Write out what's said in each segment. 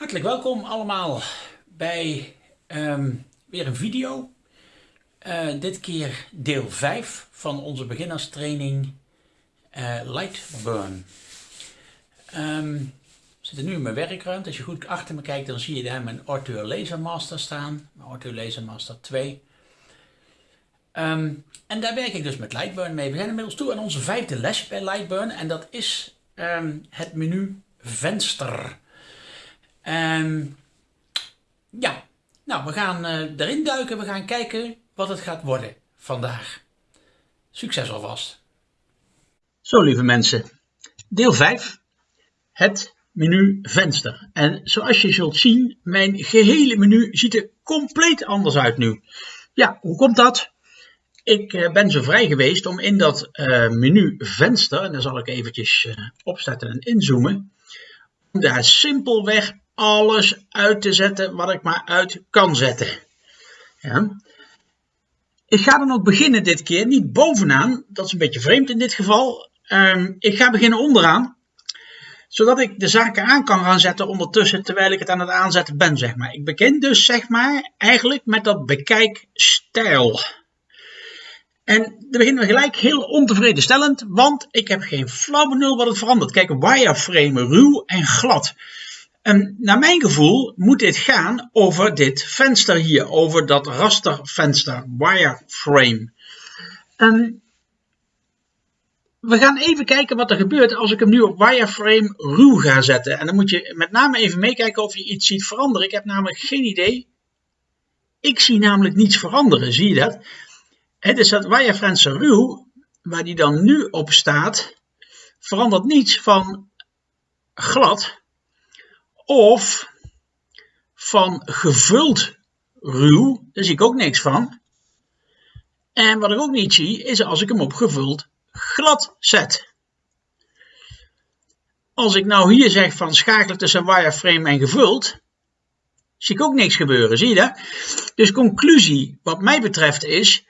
Hartelijk welkom allemaal bij ehm, weer een video. Uh, dit keer deel 5 van onze beginnerstraining uh, Lightburn. Um, we zitten nu in mijn werkruimte. Als je goed achter me kijkt, dan zie je daar mijn Arthur Laser Master staan. Mijn Arthur Laser Master 2. Um, ehm, en daar werk ik dus met Lightburn mee. We zijn inmiddels toe aan onze vijfde les bij Lightburn. En dat is het menu venster. Um, ja, nou, we gaan uh, erin duiken. We gaan kijken wat het gaat worden vandaag. Succes alvast. Zo, lieve mensen. Deel 5. Het menu venster. En zoals je zult zien, mijn gehele menu ziet er compleet anders uit nu. Ja, hoe komt dat? Ik uh, ben zo vrij geweest om in dat uh, menu venster, en daar zal ik eventjes opzetten en inzoomen, om daar simpelweg alles uit te zetten wat ik maar uit kan zetten. Ja. Ik ga dan ook beginnen dit keer, niet bovenaan, dat is een beetje vreemd in dit geval. Um, ik ga beginnen onderaan, zodat ik de zaken aan kan gaan zetten ondertussen terwijl ik het aan het aanzetten ben, zeg maar. Ik begin dus, zeg maar, eigenlijk met dat bekijkstijl. En dan beginnen we gelijk heel ontevreden stellend, want ik heb geen flauw benul wat het verandert. Kijk, wireframe ruw en glad. Naar mijn gevoel moet dit gaan over dit venster hier, over dat rastervenster, wireframe. En we gaan even kijken wat er gebeurt als ik hem nu op wireframe ruw ga zetten. En dan moet je met name even meekijken of je iets ziet veranderen. Ik heb namelijk geen idee. Ik zie namelijk niets veranderen, zie je dat? Het is dat wireframe ruw, waar die dan nu op staat, verandert niets van glad of van gevuld ruw, daar zie ik ook niks van. En wat ik ook niet zie, is als ik hem op gevuld glad zet. Als ik nou hier zeg van schakelen tussen wireframe en gevuld, zie ik ook niks gebeuren, zie je dat? Dus conclusie wat mij betreft is,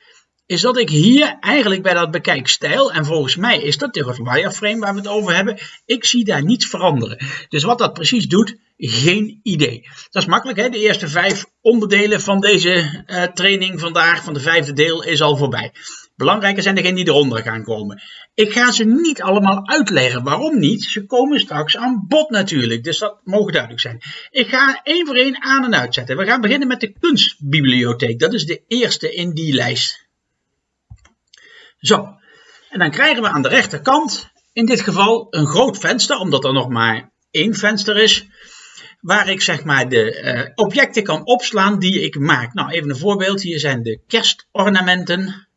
is dat ik hier eigenlijk bij dat bekijkstijl, en volgens mij is dat het wireframe waar we het over hebben, ik zie daar niets veranderen. Dus wat dat precies doet, geen idee. Dat is makkelijk, hè? de eerste vijf onderdelen van deze uh, training vandaag, van de vijfde deel, is al voorbij. Belangrijker zijn degenen die eronder gaan komen. Ik ga ze niet allemaal uitleggen. Waarom niet? Ze komen straks aan bod natuurlijk. Dus dat mogen duidelijk zijn. Ik ga één voor één aan en uitzetten. We gaan beginnen met de kunstbibliotheek. Dat is de eerste in die lijst. Zo, en dan krijgen we aan de rechterkant in dit geval een groot venster, omdat er nog maar één venster is, waar ik zeg maar de uh, objecten kan opslaan die ik maak. Nou, even een voorbeeld. Hier zijn de kerstornamenten.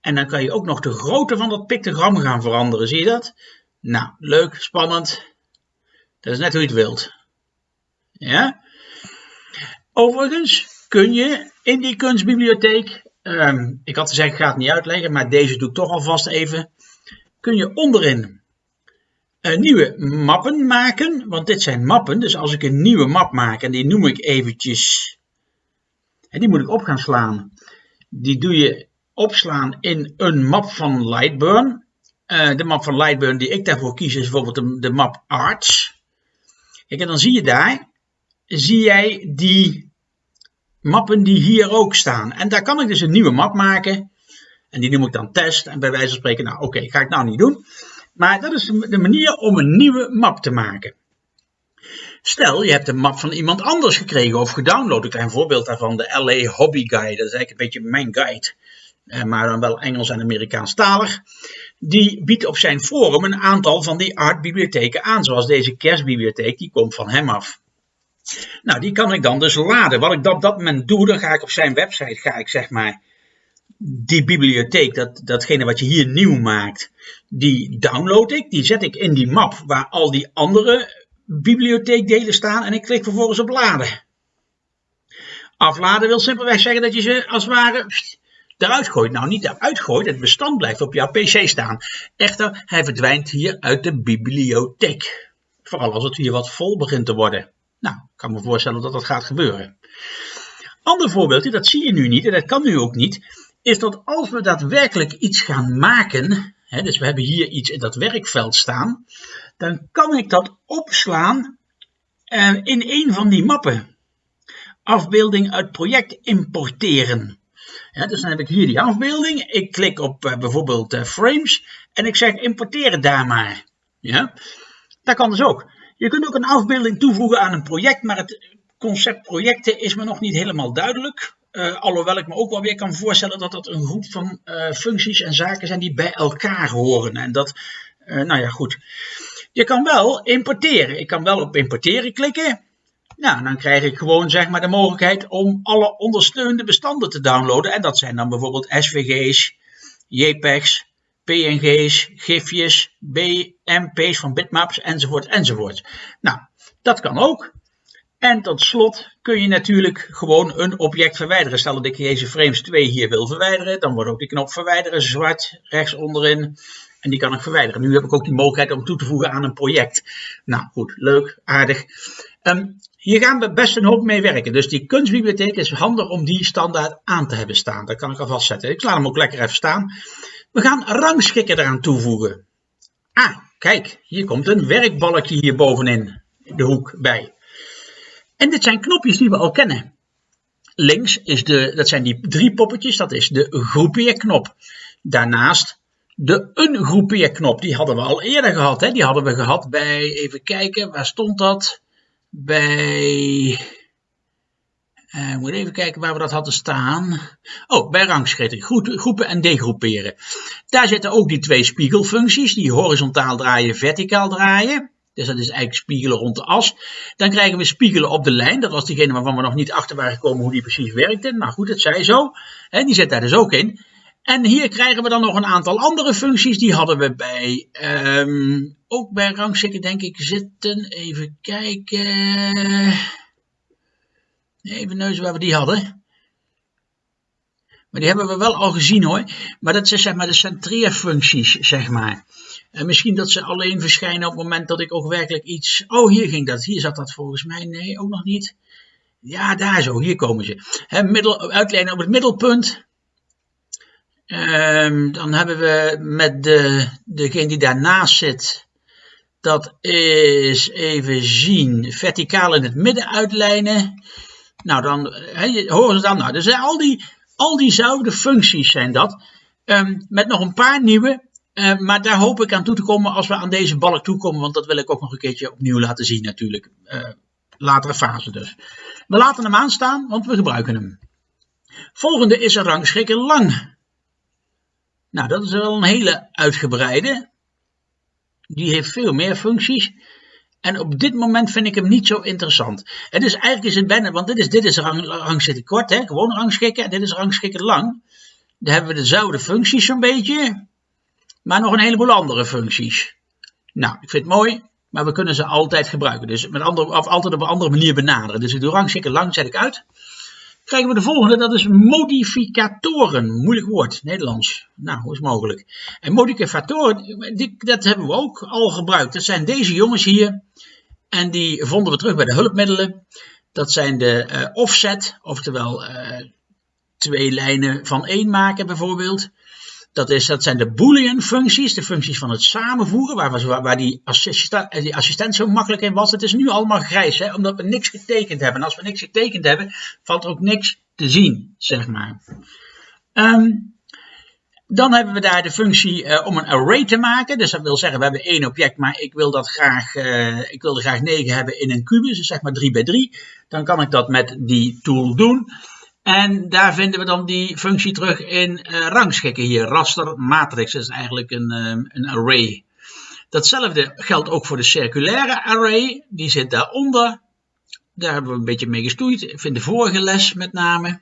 En dan kan je ook nog de grootte van dat pictogram gaan veranderen. Zie je dat? Nou, leuk, spannend. Dat is net hoe je het wilt. Ja? Overigens kun je in die kunstbibliotheek Ehm, ik had gezegd, ik ga het niet uitleggen, maar deze doe ik toch alvast even. Kun je onderin uh, nieuwe mappen maken, want dit zijn mappen. Dus als ik een nieuwe map maak, en die noem ik eventjes, en die moet ik op gaan slaan. Die doe je opslaan in een map van Lightburn. Uh, de map van Lightburn die ik daarvoor kies is bijvoorbeeld de, de map Arts. Kijk, en dan zie je daar, zie jij die mappen die hier ook staan. En daar kan ik dus een nieuwe map maken. En die noem ik dan test. En bij wijze van spreken, nou oké, ga ik nou niet doen. Maar dat is de manier om een nieuwe map te maken. Stel, je hebt een map van iemand anders gekregen of gedownload. Een klein voorbeeld daarvan, de LA Hobby Guide. Dat is eigenlijk een beetje mijn guide. Eh, maar dan wel Engels en Amerikaanstalig. Die biedt op zijn forum een aantal van die artbibliotheken aan. Zoals deze kerstbibliotheek, die komt van hem af. Nou, die kan ik dan dus laden. Wat ik op dat moment doe, dan ga ik op zijn website, ga ik zeg maar die bibliotheek, dat, datgene wat je hier nieuw maakt, die download ik. Die zet ik in die map waar al die andere bibliotheekdelen staan en ik klik vervolgens op laden. Afladen wil simpelweg zeggen dat je ze als het ware eruit gooit. Nou, niet eruit gooit, het bestand blijft op jouw pc staan. Echter, hij verdwijnt hier uit de bibliotheek. Vooral als het hier wat vol begint te worden. Nou, ik kan me voorstellen dat dat gaat gebeuren. Ander voorbeeldje, dat zie je nu niet en dat kan nu ook niet, is dat als we daadwerkelijk iets gaan maken, hè, dus we hebben hier iets in dat werkveld staan, dan kan ik dat opslaan uh, in een van die mappen afbeelding uit project importeren. Dus dan heb ik hier die afbeelding. Ik klik op uh, bijvoorbeeld uh, frames en ik zeg importeren daar maar. Ja, dat kan dus ook. Je kunt ook een afbeelding toevoegen aan een project, maar het concept projecten is me nog niet helemaal duidelijk. Uh, alhoewel ik me ook wel weer kan voorstellen dat dat een groep van uh, functies en zaken zijn die bij elkaar horen. En dat, uh, nou ja, goed. Je kan wel importeren. Ik kan wel op importeren klikken. Nou, dan krijg ik gewoon zeg maar de mogelijkheid om alle ondersteunende bestanden te downloaden. En dat zijn dan bijvoorbeeld SVG's, JPEG's, PNG's, GIFjes, BMP's van bitmaps enzovoort enzovoort. Nou, dat kan ook. En tot slot kun je natuurlijk gewoon een object verwijderen. Stel dat ik deze frames 2 hier wil verwijderen, dan wordt ook die knop verwijderen zwart rechts onderin. En die kan ik verwijderen. Nu heb ik ook die mogelijkheid om toe te voegen aan een project. Nou goed, leuk, aardig. Um, hier gaan we best een hoop mee werken. Dus die kunstbibliotheek is handig om die standaard aan te hebben staan. Dat kan ik alvast zetten. Ik laat hem ook lekker even staan. We gaan rangschikken eraan toevoegen. Ah, kijk, hier komt een werkbalkje hier bovenin de hoek bij. En dit zijn knopjes die we al kennen. Links is de, dat zijn die drie poppetjes, dat is de groepeerknop. Daarnaast de ungroepeerknop, die hadden we al eerder gehad. Hè? Die hadden we gehad bij, even kijken, waar stond dat? Bij, uh, moet even kijken waar we dat hadden staan. Oh, bij rangschikking, groepen en degroeperen. Daar zitten ook die twee spiegelfuncties, die horizontaal draaien, verticaal draaien. Dus dat is eigenlijk spiegelen rond de as. Dan krijgen we spiegelen op de lijn. Dat was diegene waarvan we nog niet achter waren gekomen hoe die precies werkte. Maar goed, het zij zo. Die zit daar dus ook in. En hier krijgen we dan nog een aantal andere functies. Die hadden we bij, um, ook bij rangschikken denk ik zitten. Even kijken. Even neuzen waar we die hadden. Maar die hebben we wel al gezien hoor. Maar dat zijn zeg maar de centreerfuncties, zeg maar. En misschien dat ze alleen verschijnen op het moment dat ik ook werkelijk iets... Oh, hier ging dat. Hier zat dat volgens mij. Nee, ook nog niet. Ja, daar zo. Hier komen ze. Middel, uitlijnen op het middelpunt. Um, dan hebben we met de, degene die daarnaast zit... Dat is, even zien, verticaal in het midden uitlijnen. Nou, dan horen ze dan. Nou, dus al die, al diezelfde functies zijn dat. Um, met nog een paar nieuwe. Uh, maar daar hoop ik aan toe te komen als we aan deze balk toekomen. Want dat wil ik ook nog een keertje opnieuw laten zien natuurlijk. Uh, latere fase dus. We laten hem aanstaan, want we gebruiken hem. Volgende is een rangschikker lang. Nou, dat is wel een hele uitgebreide. Die heeft veel meer functies. En op dit moment vind ik hem niet zo interessant. Het is eigenlijk is het want dit is, dit is rang, rangschikken kort, hè, gewoon rangschikken. En dit is rangschikken lang. Daar hebben we dezelfde functies zo'n beetje. Maar nog een heleboel andere functies. Nou, ik vind het mooi, maar we kunnen ze altijd gebruiken. Dus met andere, of altijd op een andere manier benaderen. Dus ik doe rangschikken lang, zet ik uit. Krijgen we de volgende, dat is modificatoren. Moeilijk woord, Nederlands. Nou, hoe is mogelijk? En modificatoren, die, dat hebben we ook al gebruikt. Dat zijn deze jongens hier. En die vonden we terug bij de hulpmiddelen. Dat zijn de uh, offset, oftewel uh, twee lijnen van één maken bijvoorbeeld. Dat, is, dat zijn de boolean functies, de functies van het samenvoegen, waar, waar die, assistent, die assistent zo makkelijk in was. Het is nu allemaal grijs, hè, omdat we niks getekend hebben. En als we niks getekend hebben, valt er ook niks te zien, zeg maar. Um, dan hebben we daar de functie uh, om een array te maken. Dus dat wil zeggen, we hebben één object, maar ik wil, dat graag, uh, ik wil er graag 9 hebben in een kubus, dus zeg maar 3 bij 3. Dan kan ik dat met die tool doen. En daar vinden we dan die functie terug in uh, rangschikken hier. Raster matrix is eigenlijk een, um, een array. Datzelfde geldt ook voor de circulaire array. Die zit daaronder. Daar hebben we een beetje mee gestoeid. Vind de vorige les met name.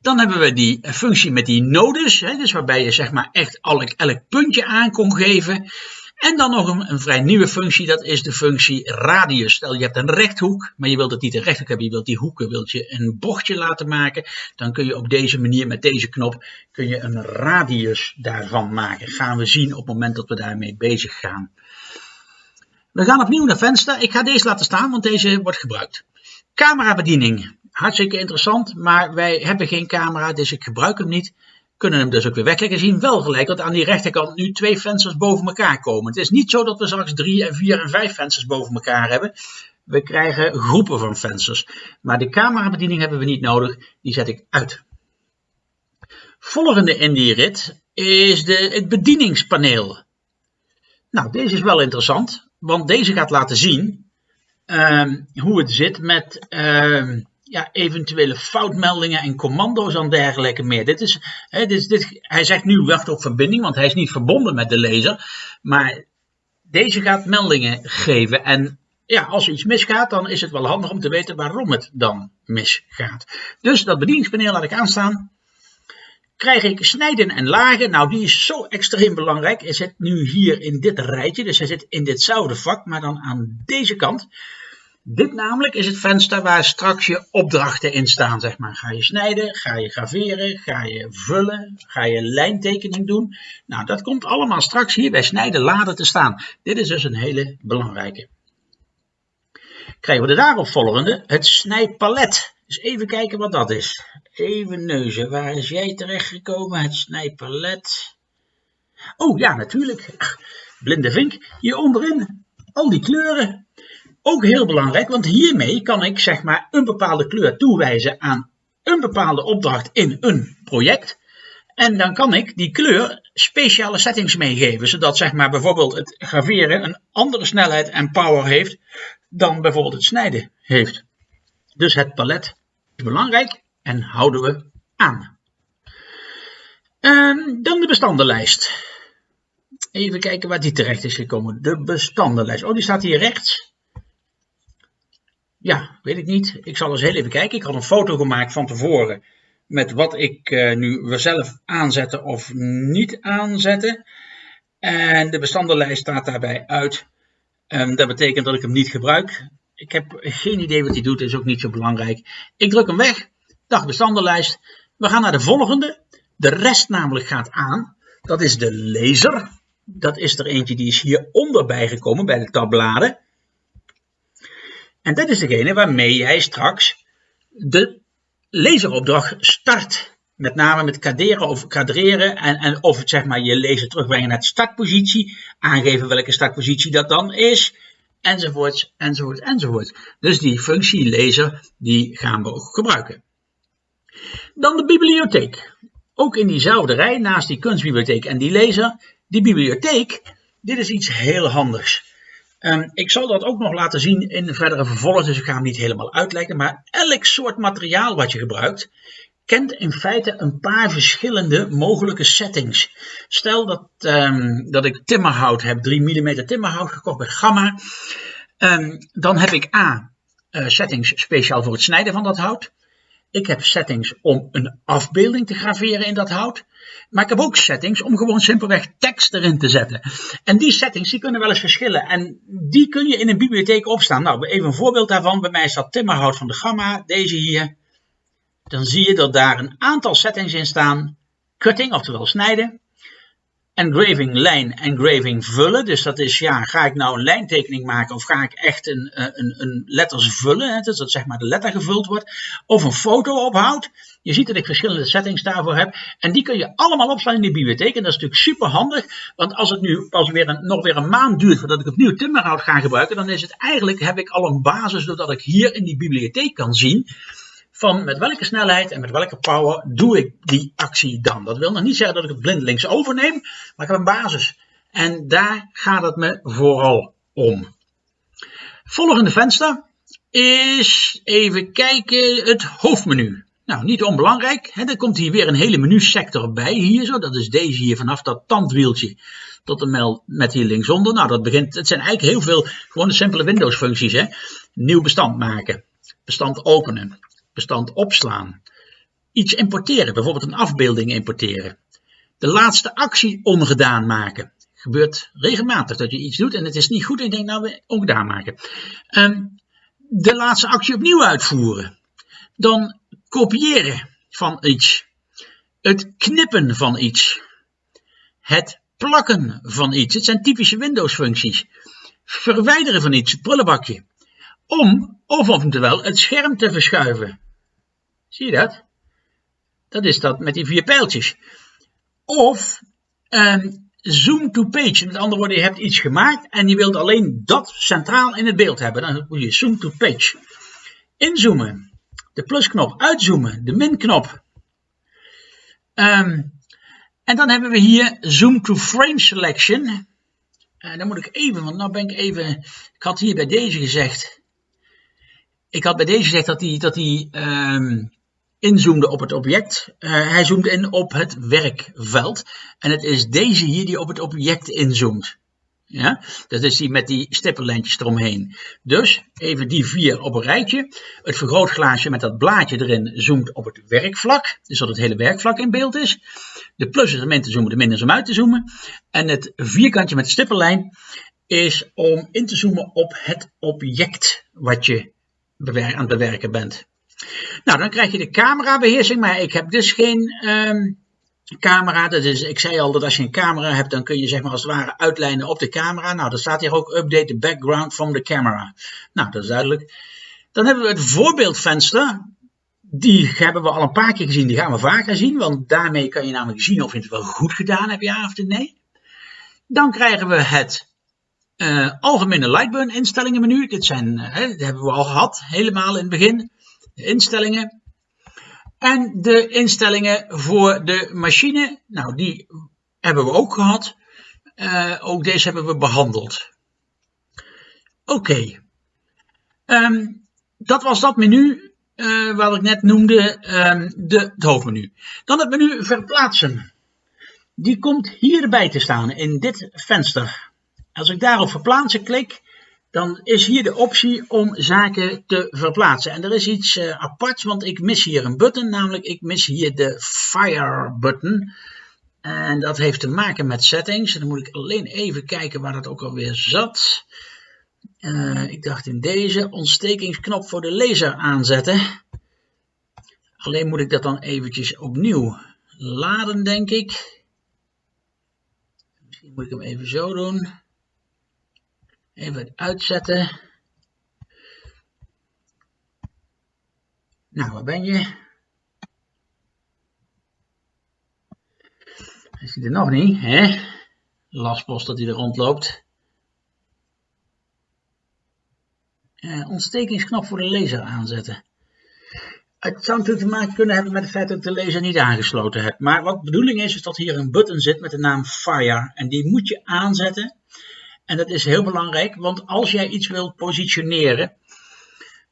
Dan hebben we die functie met die nodes. Hè, dus waarbij je zeg maar echt elk, elk puntje aan kon geven. En dan nog een, een, vrij nieuwe functie, dat is de functie radius. Stel je hebt een rechthoek, maar je wilt het niet een rechthoek hebben, je wilt die hoeken wilt je een bochtje laten maken. Dan kun je op deze manier met deze knop kun je een radius daarvan maken. Gaan we zien op het moment dat we daarmee bezig gaan. We gaan opnieuw naar venster. Ik ga deze laten staan, want deze wordt gebruikt. Camerabediening. Hartstikke interessant, maar wij hebben geen camera, dus ik gebruik hem niet kunnen hem dus ook weer wegleggen. Zien wel gelijk dat aan die rechterkant nu twee vensters boven elkaar komen. Het is niet zo dat we straks drie en vier en vijf vensters boven elkaar hebben. We krijgen groepen van vensters. Maar de camerabediening hebben we niet nodig. Die zet ik uit. Volgende in die rit is de, het bedieningspaneel. Nou, deze is wel interessant, want deze gaat laten zien ehm, hoe het zit met ehm, ja, eventuele foutmeldingen en commando's en dergelijke meer. Dit is, dit is, dit, hij zegt nu wacht op verbinding, want hij is niet verbonden met de laser. Maar deze gaat meldingen geven. En ja, als er iets misgaat, dan is het wel handig om te weten waarom het dan misgaat. Dus dat bedieningspaneel laat ik aanstaan. Krijg ik snijden en lagen. Nou, die is zo extreem belangrijk. Hij zit nu hier in dit rijtje. Dus hij zit in ditzelfde vak, maar dan aan deze kant. Dit namelijk is het venster waar straks je opdrachten in staan, zeg maar. Ga je snijden, ga je graveren, ga je vullen, ga je lijntekening doen. Nou, dat komt allemaal straks hier bij snijden laden te staan. Dit is dus een hele belangrijke. Krijgen we de daarop volgende, het snijpalet. Dus even kijken wat dat is. Even neuzen, waar is jij terechtgekomen? Het snijpalet. Oh ja, natuurlijk. Blinde vink. Hier onderin, al die kleuren. Ook heel belangrijk, want hiermee kan ik zeg maar een bepaalde kleur toewijzen aan een bepaalde opdracht in een project. En dan kan ik die kleur speciale settings meegeven, zodat zeg maar bijvoorbeeld het graveren een andere snelheid en power heeft dan bijvoorbeeld het snijden heeft. Dus het palet is belangrijk en houden we aan. Um, dan de bestandenlijst. Even kijken waar die terecht is gekomen. De bestandenlijst. Oh, die staat hier rechts. Ja, weet ik niet. Ik zal eens heel even kijken. Ik had een foto gemaakt van tevoren met wat ik uh, nu zelf aanzetten of niet aanzetten. En de bestandenlijst staat daarbij uit. Um, dat betekent dat ik hem niet gebruik. Ik heb geen idee wat hij doet, is ook niet zo belangrijk. Ik druk hem weg. Dag bestandenlijst. We gaan naar de volgende. De rest namelijk gaat aan. Dat is de laser. Dat is er eentje die is hieronder bijgekomen bij de tabbladen. En dat is degene waarmee jij straks de laseropdracht start. Met name met kaderen of kadreren en, en of het zeg maar je laser terugbrengen naar de startpositie. Aangeven welke startpositie dat dan is. Enzovoorts, enzovoorts, enzovoorts. Dus die functie laser, die gaan we ook gebruiken. Dan de bibliotheek. Ook in diezelfde rij, naast die kunstbibliotheek en die laser. Die bibliotheek, dit is iets heel handigs. Um, ik zal dat ook nog laten zien in de verdere vervolg, dus ik ga hem niet helemaal uitleggen. Maar elk soort materiaal wat je gebruikt, kent in feite een paar verschillende mogelijke settings. Stel dat, um, dat ik timmerhout heb, 3 mm timmerhout gekocht bij Gamma. Um, dan heb ik A, uh, settings speciaal voor het snijden van dat hout. Ik heb settings om een afbeelding te graveren in dat hout. Maar ik heb ook settings om gewoon simpelweg tekst erin te zetten. En die settings die kunnen wel eens verschillen. En die kun je in een bibliotheek opstaan. Nou, even een voorbeeld daarvan. Bij mij staat timmerhout van de Gamma. Deze hier. Dan zie je dat daar een aantal settings in staan. Cutting, oftewel snijden engraving lijn, engraving vullen. Dus dat is, ja, ga ik nou een lijntekening maken of ga ik echt een, eh, een, een letters vullen, hè, dus dat zeg maar de letter gevuld wordt, of een foto ophoudt. Je ziet dat ik verschillende settings daarvoor heb. En die kun je allemaal opslaan in die bibliotheek. En dat is natuurlijk super handig. Want als het nu pas weer een, nog weer een maand duurt voordat ik opnieuw timmerhout ga gebruiken. Dan is het eigenlijk, heb ik al een basis doordat ik hier in die bibliotheek kan zien van met welke snelheid en met welke power doe ik die actie dan. Dat wil nog niet zeggen dat ik het blindelings overneem, maar ik heb een basis. En daar gaat het me vooral om. Volgende venster is even kijken het hoofdmenu. Nou, niet onbelangrijk. Hè, er komt hier weer een hele menusector bij. Hier zo, dat is deze hier vanaf dat tandwieltje tot en met hier linksonder. Nou, dat begint, het zijn eigenlijk heel veel gewoon simpele Windows functies. Nieuw bestand maken, bestand openen, bestand opslaan. Iets importeren, bijvoorbeeld een afbeelding importeren. De laatste actie ongedaan maken. Gebeurt regelmatig dat je iets doet en het is niet goed en je denkt nou ongedaan maken. Um, de laatste actie opnieuw uitvoeren. Dan kopiëren van iets. Het knippen van iets. Het plakken van iets. Het zijn typische Windows functies. Verwijderen van iets, prullenbakje. Om of oftewel het scherm te verschuiven. Zie je dat? Dat is dat met die vier pijltjes. Of um, zoom to page. Met andere woorden, je hebt iets gemaakt en je wilt alleen dat centraal in het beeld hebben. Dan moet je zoom to page. Inzoomen. De plusknop. Uitzoomen. De minknop. Um, en dan hebben we hier zoom to frame selection. En dan moet ik even, want nou ben ik even. Ik had hier bij deze gezegd. Ik had bij deze gezegd dat hij, dat hij um, inzoomde op het object. Uh, hij zoomt in op het werkveld. En het is deze hier die op het object inzoomt. Ja, dat is die met die stippellijntjes eromheen. Dus even die vier op een rijtje. Het vergrootglaasje met dat blaadje erin zoomt op het werkvlak. Dus dat het hele werkvlak in beeld is. De plus is om in te zoomen, de min is om uit te zoomen. En het vierkantje met de stippellijn is om in te zoomen op het object wat je aan het bewerken bent. Nou, dan krijg je de camerabeheersing, maar ik heb dus geen um, camera. Dat is, ik zei al dat als je een camera hebt, dan kun je zeg maar als het ware uitlijnen op de camera. Nou, dan staat hier ook update the background from the camera. Nou, dat is duidelijk. Dan hebben we het voorbeeldvenster. Die hebben we al een paar keer gezien, die gaan we vaker zien, want daarmee kan je namelijk zien of je het wel goed gedaan hebt, ja of nee. Dan krijgen we het uh, algemene Lightburn instellingen menu. Dit zijn, uh, dat hebben we al gehad, helemaal in het begin. De instellingen. En de instellingen voor de machine, nou die hebben we ook gehad. Uh, ook deze hebben we behandeld. Oké. Um, dat was dat menu wat ik net noemde, um, de, het hoofdmenu. Dan het menu verplaatsen. Die komt hierbij te staan in dit venster. Als ik daarop verplaatsen klik, dan is hier de optie om zaken te verplaatsen. En er is iets uh, aparts, want ik mis hier een button, namelijk ik mis hier de Fire button. En dat heeft te maken met settings. dan moet ik alleen even kijken waar dat ook alweer zat. Uh, ik dacht in deze ontstekingsknop voor de laser aanzetten. Alleen moet ik dat dan eventjes opnieuw laden, denk ik. Misschien moet ik hem even zo doen. Even uitzetten. Nou, waar ben je? Hij er nog niet, hè? Lastpost dat hij er rondloopt. Uh, ontstekingsknop voor de laser aanzetten. Het zou natuurlijk te maken kunnen hebben met het feit dat ik de laser niet aangesloten heb. Maar wat de bedoeling is, is dat hier een button zit met de naam Fire. En die moet je aanzetten. En dat is heel belangrijk, want als jij iets wilt positioneren,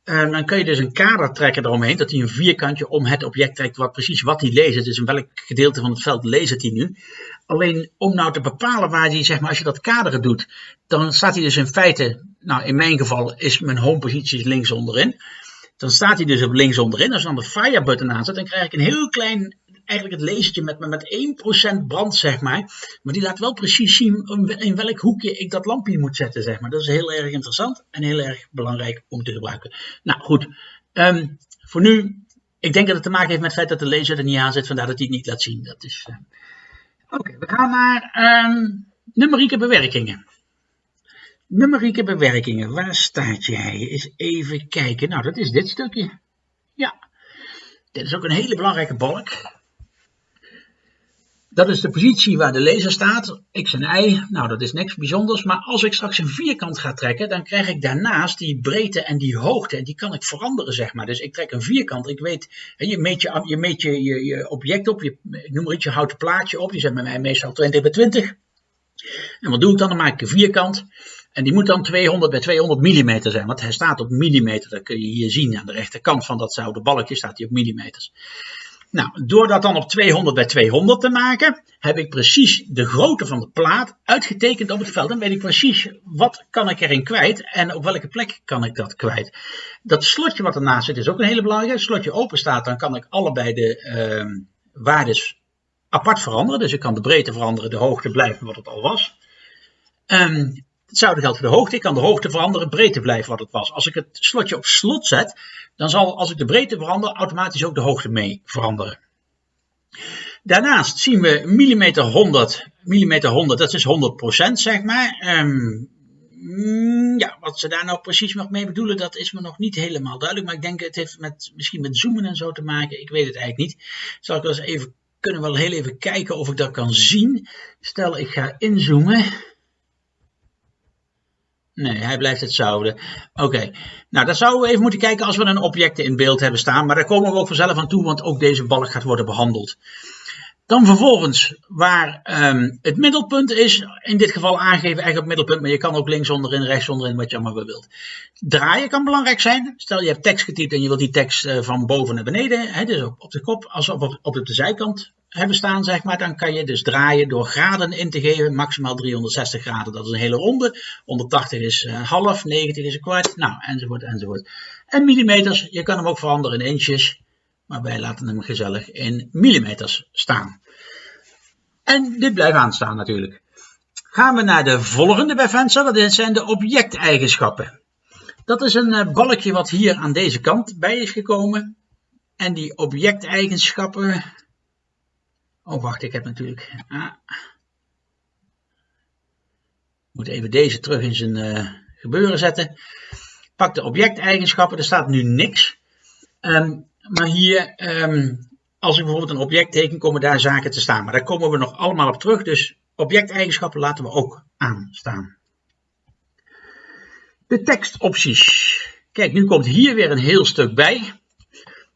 uh, dan kun je dus een kader trekken eromheen, dat hij een vierkantje om het object trekt, wat precies wat hij leest. Dus in welk gedeelte van het veld leest hij nu. Alleen om nou te bepalen waar hij, zeg maar, als je dat kaderen doet, dan staat hij dus in feite, nou in mijn geval is mijn home positie links onderin. Dan staat hij dus op links onderin. Als je dan de fire button aanzet, dan krijg ik een heel klein eigenlijk het lasertje met, met 1% brand, zeg maar. Maar die laat wel precies zien in welk hoekje ik dat lampje moet zetten, zeg maar. Dat is heel erg interessant en heel erg belangrijk om te gebruiken. Nou goed, um, voor nu, ik denk dat het te maken heeft met het feit dat de laser er niet aan zit, vandaar dat hij het niet laat zien. Dat is. Uh... Oké, we gaan naar um, numerieke bewerkingen. Numerieke bewerkingen, waar staat jij? Eens even kijken. Nou, dat is dit stukje. Ja, dit is ook een hele belangrijke balk. Dat is de positie waar de laser staat, x en y. Nou, dat is niks bijzonders. Maar als ik straks een vierkant ga trekken, dan krijg ik daarnaast die breedte en die hoogte. En die kan ik veranderen, zeg maar. Dus ik trek een vierkant. Ik weet, je meet je, je, meet je, je, je object op. Je, noem maar iets, je houdt plaatje op. Die zijn bij mij meestal 20 bij 20. En wat doe ik dan? Dan maak ik een vierkant. En die moet dan 200 bij 200 mm zijn, want hij staat op millimeter. Dat kun je hier zien aan de rechterkant van dat zouden balkje staat hij op millimeters. Nou, door dat dan op 200 bij 200 te maken, heb ik precies de grootte van de plaat uitgetekend op het veld. Dan weet ik precies wat kan ik erin kwijt en op welke plek kan ik dat kwijt. Dat slotje wat ernaast zit is ook een hele belangrijke. Als het slotje open staat, dan kan ik allebei de uh, waardes apart veranderen. Dus ik kan de breedte veranderen, de hoogte blijven wat het al was. Um, Hetzelfde geldt voor de hoogte. Ik kan de hoogte veranderen, breedte blijven wat het was. Als ik het slotje op slot zet, dan zal als ik de breedte verander, automatisch ook de hoogte mee veranderen. Daarnaast zien we millimeter 100, millimeter 100, dat is 100% zeg maar. Um, ja, wat ze daar nou precies nog mee bedoelen, dat is me nog niet helemaal duidelijk. Maar ik denk het heeft met, misschien met zoomen en zo te maken. Ik weet het eigenlijk niet. Zal ik wel eens even kunnen wel heel even kijken of ik dat kan zien. Stel ik ga inzoomen. Nee, hij blijft hetzelfde. Oké, nou dan zouden we even moeten kijken als we een objecten in beeld hebben staan. Maar daar komen we ook vanzelf aan toe, want ook deze balk gaat worden behandeld. Dan vervolgens waar um, het middelpunt is, in dit geval aangeven echt op middelpunt, maar je kan ook links onderin, rechts onderin, wat je allemaal wilt. Draaien kan belangrijk zijn. Stel je hebt tekst getypt en je wilt die tekst uh, van boven naar beneden, hè, dus op, op de kop, als op, op, op de zijkant hebben staan, zeg maar, dan kan je dus draaien door graden in te geven, maximaal 360 graden, dat is een hele ronde. 180 is uh, half, 90 is een kwart, nou, enzovoort, enzovoort. En millimeters, je kan hem ook veranderen in inches. Maar wij laten hem gezellig in millimeters staan. En dit blijft aanstaan natuurlijk. Gaan we naar de volgende bij venster, dat zijn de objecteigenschappen. Dat is een eh, balkje wat hier aan deze kant bij is gekomen. En die objecteigenschappen... Oh wacht, ik heb natuurlijk... Ah. moet even deze terug in zijn uh, gebeuren zetten. Pak de objecteigenschappen, er staat nu niks. Um, maar hier, um, als ik bijvoorbeeld een object teken, komen daar zaken te staan. Maar daar komen we nog allemaal op terug. Dus objecteigenschappen laten we ook aanstaan. De tekstopties. Kijk, nu komt hier weer een heel stuk bij.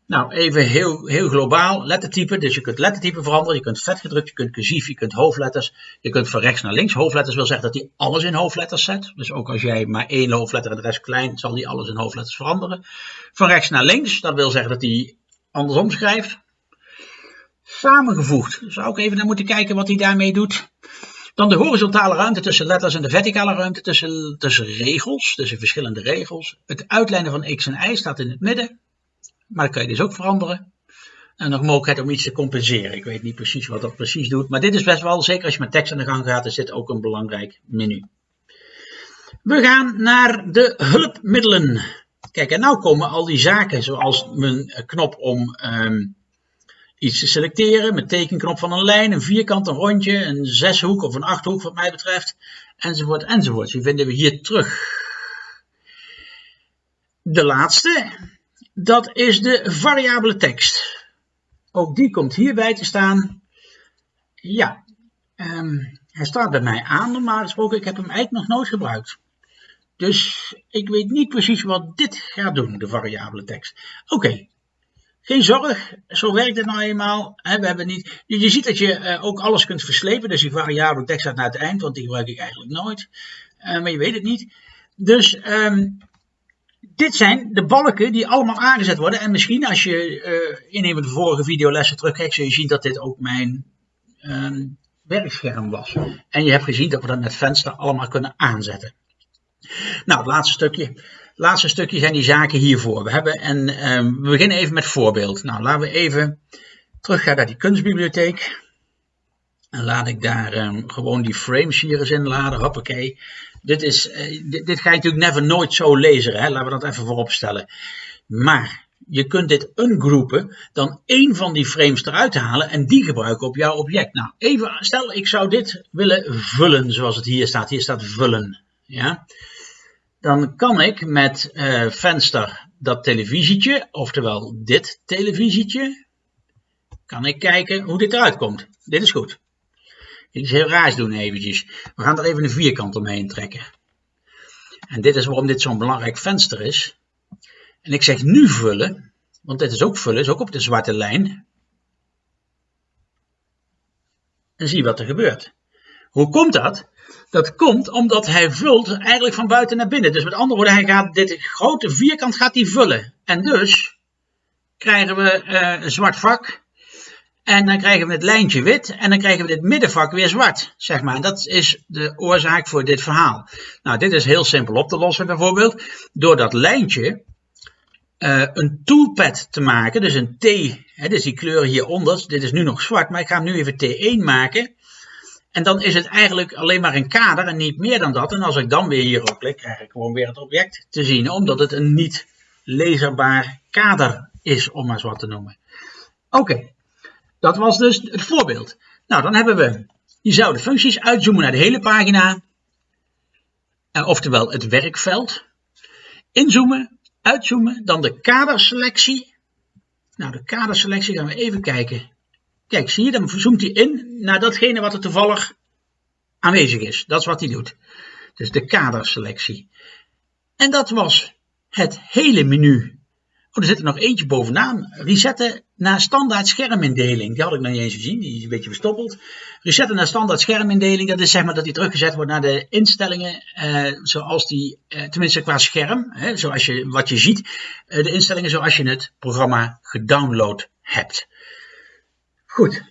Nou, even heel, heel globaal. Lettertype. Dus je kunt lettertype veranderen. Je kunt vetgedrukt, je kunt cursief, je kunt hoofdletters. Je kunt van rechts naar links. Hoofdletters wil zeggen dat hij alles in hoofdletters zet. Dus ook als jij maar één hoofdletter en de rest klein, zal hij alles in hoofdletters veranderen. Van rechts naar links, dat wil zeggen dat hij andersom schrijft. Samengevoegd. Zou ik even naar moeten kijken wat hij daarmee doet. Dan de horizontale ruimte tussen letters en de verticale ruimte tussen, tussen regels, tussen verschillende regels. Het uitlijnen van x en y staat in het midden. Maar dat kan je dus ook veranderen. En nog mogelijkheid om iets te compenseren. Ik weet niet precies wat dat precies doet. Maar dit is best wel, zeker als je met tekst aan de gang gaat, is dit ook een belangrijk menu. We gaan naar de hulpmiddelen. Kijk, en nou komen al die zaken, zoals mijn knop om um, iets te selecteren, mijn tekenknop van een lijn, een vierkant, een rondje, een zeshoek of een achthoek wat mij betreft, enzovoort, enzovoort. Die vinden we hier terug. De laatste, dat is de variabele tekst. Ook die komt hierbij te staan. Ja, um, hij staat bij mij aan normaal gesproken. Ik heb hem eigenlijk nog nooit gebruikt. Dus ik weet niet precies wat dit gaat doen, de variabele tekst. Oké, geen zorg, zo werkt het nou eenmaal. we hebben niet, je ziet dat je uh, ook alles kunt verslepen, dus die variabele tekst staat naar het eind, want die gebruik ik eigenlijk nooit. Uh, maar je weet het niet. Dus um, dit zijn de balken die allemaal aangezet worden. En misschien als je uh, in een van de vorige videolessen terugkijkt, zul je zien dat dit ook mijn um, werkscherm was. En je hebt gezien dat we dat met venster allemaal kunnen aanzetten. Nou, het laatste stukje. Het laatste stukje zijn die zaken hiervoor. We hebben, en um, we beginnen even met voorbeeld. Nou, laten we even teruggaan naar die kunstbibliotheek. En laat ik daar um, gewoon die frames hier eens in laden. Hoppakee. Dit, is, uh, dit, ga je natuurlijk never nooit zo lezen. Hè? Laten we dat even voorop stellen. Maar je kunt dit ungroepen, dan één van die frames eruit halen en die gebruiken op jouw object. Nou, even, stel ik zou dit willen vullen zoals het hier staat. Hier staat vullen. Ja? Dan kan ik met uh, venster dat televisietje, oftewel dit televisietje, kan ik kijken hoe dit eruit komt. Dit is goed. Iets heel raars doen eventjes. We gaan er even een vierkant omheen trekken. En dit is waarom dit zo'n belangrijk venster is. En ik zeg nu vullen, want dit is ook vullen, is ook op de zwarte lijn. En zie wat er gebeurt. Hoe komt dat? Dat komt omdat hij vult eigenlijk van buiten naar binnen. Dus met andere woorden, hij gaat dit grote vierkant gaat hij vullen. En dus krijgen we uh, een zwart vak en dan krijgen we het lijntje wit en dan krijgen we dit middenvak weer zwart, zeg maar. Dat is de oorzaak voor dit verhaal. Nou, dit is heel simpel op te lossen bijvoorbeeld. Door dat lijntje uh, een toolpad te maken, dus een T, hè, dus die kleur hieronder, dit is nu nog zwart, maar ik ga hem nu even T1 maken. En dan is het eigenlijk alleen maar een kader en niet meer dan dat. En als ik dan weer hierop klik, krijg ik gewoon weer het object te zien, omdat het een niet leesbaar kader is, om maar wat te noemen. Oké, dat was dus het voorbeeld. Nou, dan hebben we diezelfde functies. Uitzoomen naar de hele pagina. Uh, oftewel het werkveld. Inzoomen, uitzoomen. Dan de kaderselectie. Nou, de kaderselectie gaan we even kijken. Kijk, zie je, dan zoomt hij in naar datgene wat er toevallig aanwezig is. Dat is wat hij doet. Dus de kaderselectie. En dat was het hele menu. Oh, er zit er nog eentje bovenaan. Resetten naar standaard schermindeling. Die had ik nog niet eens gezien, die is een beetje verstoppeld. Resetten naar standaard schermindeling, dat is zeg maar dat die teruggezet wordt naar de instellingen eh, zoals die, eh, tenminste qua scherm, hè, zoals je, wat je ziet, eh, de instellingen zoals je het programma gedownload hebt. Goed,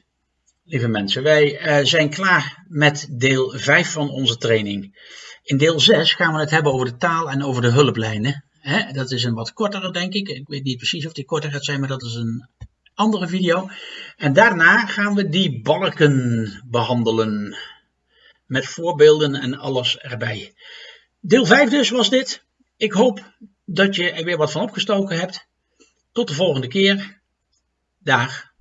lieve mensen, wij eh, zijn klaar met deel 5 van onze training. In deel 6 gaan we het hebben over de taal en over de hulplijnen. Dat is een wat kortere, denk ik. Ik weet niet precies of die korter gaat zijn, maar dat is een andere video. En daarna gaan we die balken behandelen. Met voorbeelden en alles erbij. Deel 5 dus was dit. Ik hoop dat je er weer wat van opgestoken hebt. Tot de volgende keer. Dag.